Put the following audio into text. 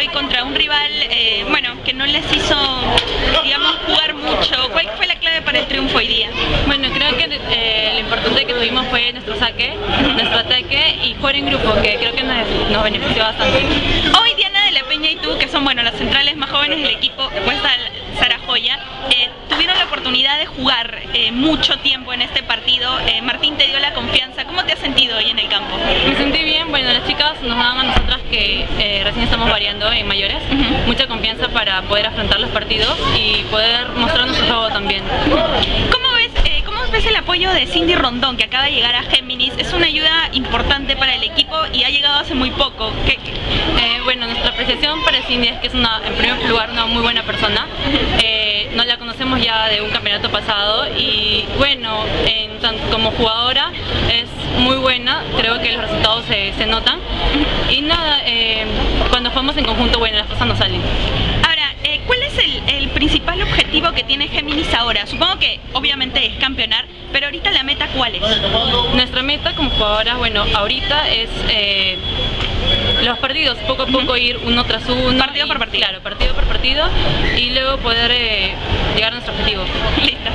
hoy contra un rival, eh, bueno, que no les hizo, digamos, jugar mucho. ¿Cuál fue la clave para el triunfo hoy día? Bueno, creo que eh, lo importante que tuvimos fue nuestro saque, nuestro ataque y jugar en grupo, que creo que nos, nos benefició bastante. Hoy Diana de la Peña y tú, que son bueno las centrales más jóvenes del equipo, después está Sara Joya, eh, tuvieron la oportunidad de jugar eh, mucho tiempo en este partido. Eh, Martín te dio la confianza. ¿Cómo te has sentido hoy en el campo? Me sentí bien, bueno, las chicas nos dan a nosotras que eh, recién estamos variando en mayores, Ujú. mucha confianza para poder afrontar los partidos y poder mostrar nuestro juego también. ¿Cómo ves, eh, ¿Cómo ves el apoyo de Cindy Rondón, que acaba de llegar a Géminis? Es una ayuda importante para el equipo y ha llegado hace muy poco. ¿Qué- qué- Eh, bueno, nuestra apreciación para Cindy es que es una, en primer lugar una muy buena persona. Eh, nos la conocemos ya de un campeonato pasado y bueno, en como jugadora es muy buena, creo que los resultados se, se notan. Y nada, eh, cuando jugamos en conjunto, bueno, las cosas nos salen. Ahora, eh, ¿cuál es el, el principal objetivo que tiene Géminis ahora? Supongo que obviamente es campeonar, pero ahorita la meta ¿cuál es? Nuestra meta como jugadoras, bueno, ahorita es eh, los partidos, poco a poco ir uno tras uno. Partido y- por partido. Claro, partido por partido y luego poder eh, llegar a nuestro objetivo. Listo.